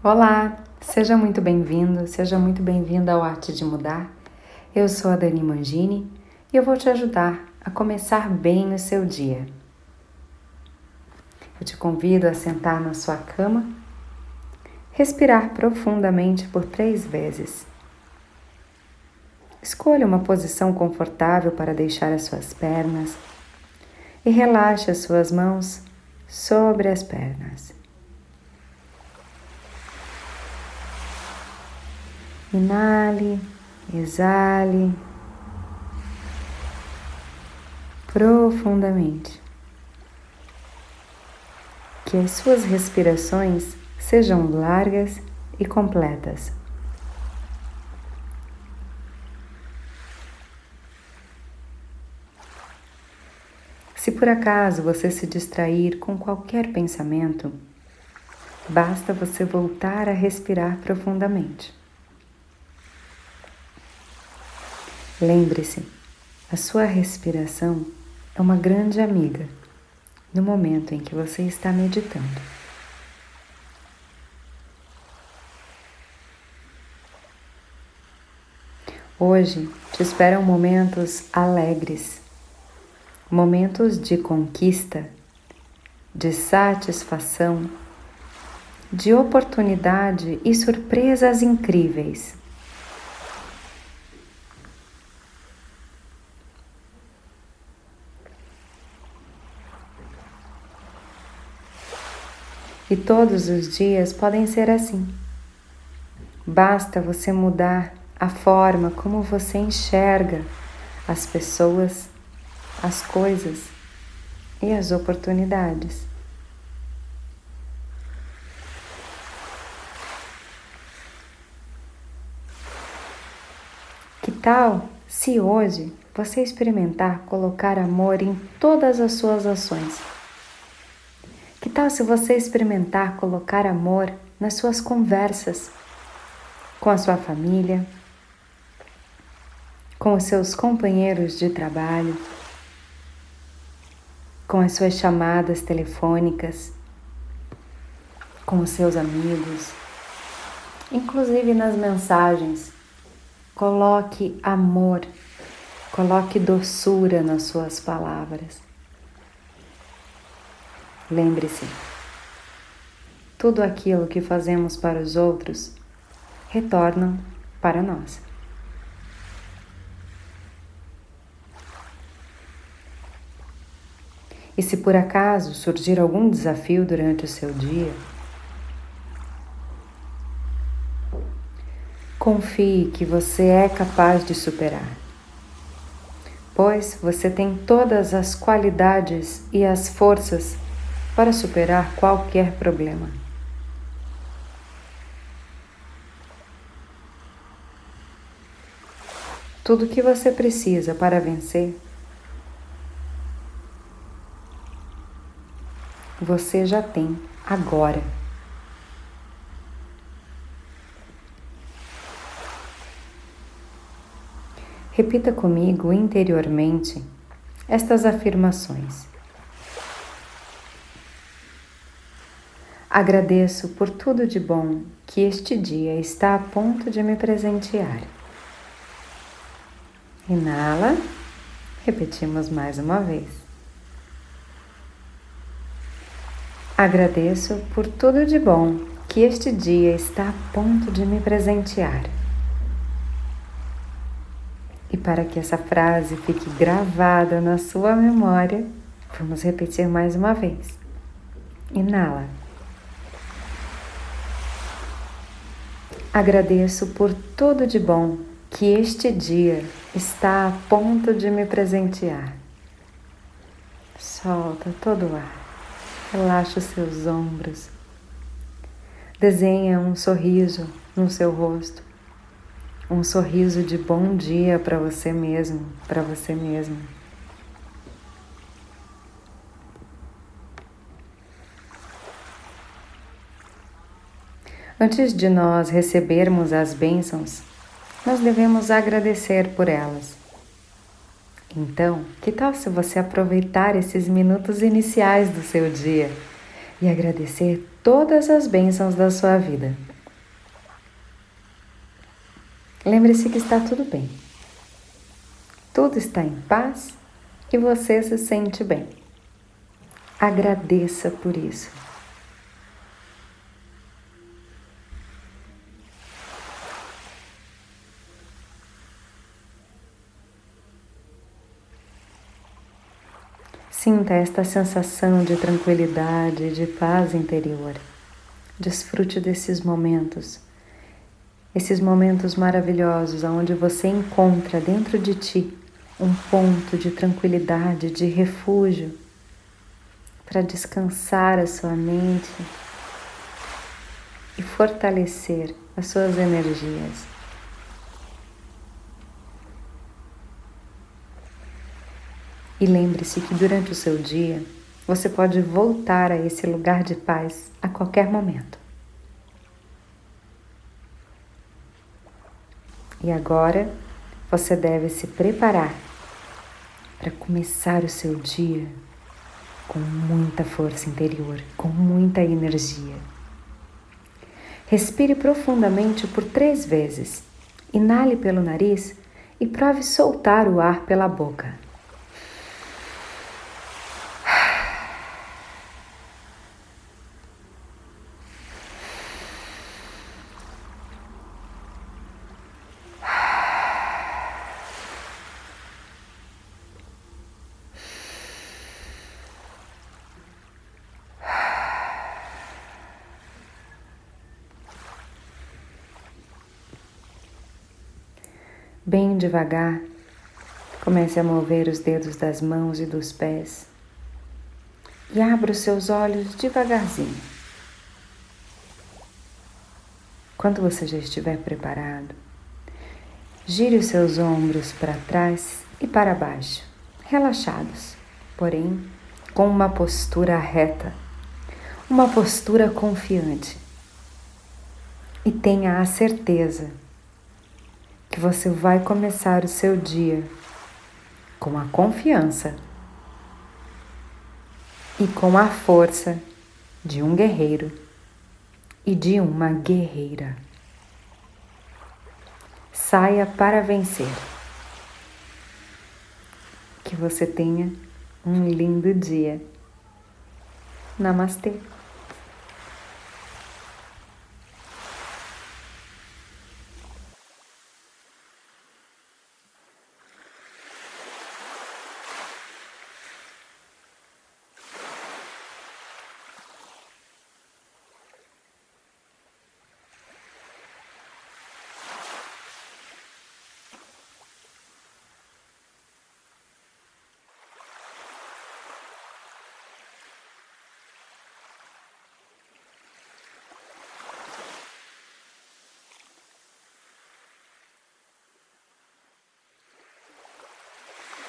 Olá, seja muito bem-vindo, seja muito bem-vinda ao Arte de Mudar. Eu sou a Dani Mangini e eu vou te ajudar a começar bem o seu dia. Eu te convido a sentar na sua cama, respirar profundamente por três vezes. Escolha uma posição confortável para deixar as suas pernas e relaxe as suas mãos sobre as pernas. Inale, exale profundamente. Que as suas respirações sejam largas e completas. Se por acaso você se distrair com qualquer pensamento, basta você voltar a respirar profundamente. Lembre-se, a sua respiração é uma grande amiga no momento em que você está meditando. Hoje te esperam momentos alegres, momentos de conquista, de satisfação, de oportunidade e surpresas incríveis. E todos os dias podem ser assim. Basta você mudar a forma como você enxerga as pessoas, as coisas e as oportunidades. Que tal se hoje você experimentar colocar amor em todas as suas ações? Tal se você experimentar colocar amor nas suas conversas com a sua família, com os seus companheiros de trabalho, com as suas chamadas telefônicas, com os seus amigos, inclusive nas mensagens. Coloque amor, coloque doçura nas suas palavras. Lembre-se, tudo aquilo que fazemos para os outros retorna para nós. E se por acaso surgir algum desafio durante o seu dia, confie que você é capaz de superar pois você tem todas as qualidades e as forças para superar qualquer problema. Tudo o que você precisa para vencer, você já tem agora. Repita comigo interiormente estas afirmações. Agradeço por tudo de bom que este dia está a ponto de me presentear. Inala, repetimos mais uma vez. Agradeço por tudo de bom que este dia está a ponto de me presentear. E para que essa frase fique gravada na sua memória, vamos repetir mais uma vez. Inala. Agradeço por tudo de bom que este dia está a ponto de me presentear. Solta todo o ar, relaxa os seus ombros, desenha um sorriso no seu rosto, um sorriso de bom dia para você mesmo, para você mesma. Antes de nós recebermos as bênçãos, nós devemos agradecer por elas. Então, que tal se você aproveitar esses minutos iniciais do seu dia e agradecer todas as bênçãos da sua vida? Lembre-se que está tudo bem. Tudo está em paz e você se sente bem. Agradeça por isso. Sinta esta sensação de tranquilidade, de paz interior. Desfrute desses momentos, esses momentos maravilhosos onde você encontra dentro de ti um ponto de tranquilidade, de refúgio, para descansar a sua mente e fortalecer as suas energias. E lembre-se que durante o seu dia você pode voltar a esse lugar de paz a qualquer momento. E agora você deve se preparar para começar o seu dia com muita força interior, com muita energia. Respire profundamente por três vezes. Inale pelo nariz e prove soltar o ar pela boca. Bem devagar, comece a mover os dedos das mãos e dos pés e abra os seus olhos devagarzinho. Quando você já estiver preparado, gire os seus ombros para trás e para baixo, relaxados, porém com uma postura reta, uma postura confiante. E tenha a certeza que você vai começar o seu dia com a confiança e com a força de um guerreiro e de uma guerreira. Saia para vencer. Que você tenha um lindo dia. Namastê.